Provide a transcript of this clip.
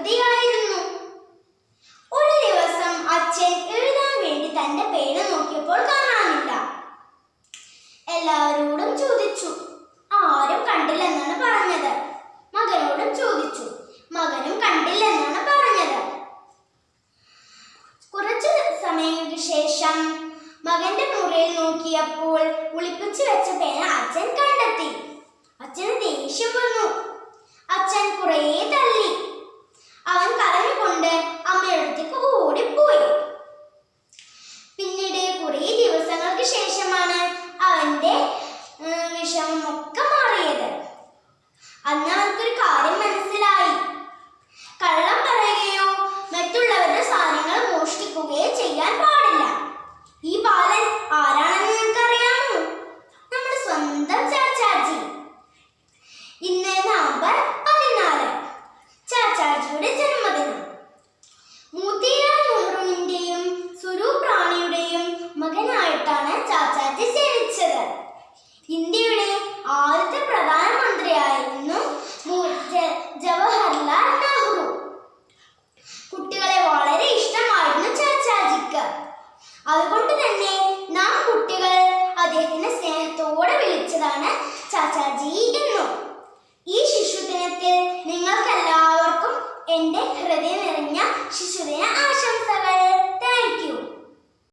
വികൃതിയായിരുന്നു ഒരു ദിവസം അച്ഛൻ എഴുതാൻ വേണ്ടി തന്റെ പേന നോക്കിയപ്പോൾ കാണാനില്ല. എല്ലാവരോടും ചോദിച്ചു ആരും കണ്ടില്ലെന്നാണ് പറഞ്ഞത്. മകനോടും ചോദിച്ചു മകനും കണ്ടില്ലെന്നാണ് പറഞ്ഞത്. കുറച്ചു സമയങ്ങൾക്ക് ശേഷം മകന്റെ മുറിയിൽ നോക്കിയപ്പോൾ ഒളിപ്പിച്ചു വെച്ച പേന അതുകൊണ്ട് തന്നെ നാം കുട്ടികൾ അദ്ദേഹത്തിന് സ്നേഹത്തോടെ വിളിച്ചതാണ് ചാച്ചാജി എന്നു. ഈ ശിശുദിനത്തിൽ നിങ്ങൾക്കെല്ലാവർക്കും എന്റെ ഹൃദയം നിറഞ്ഞ ശിശു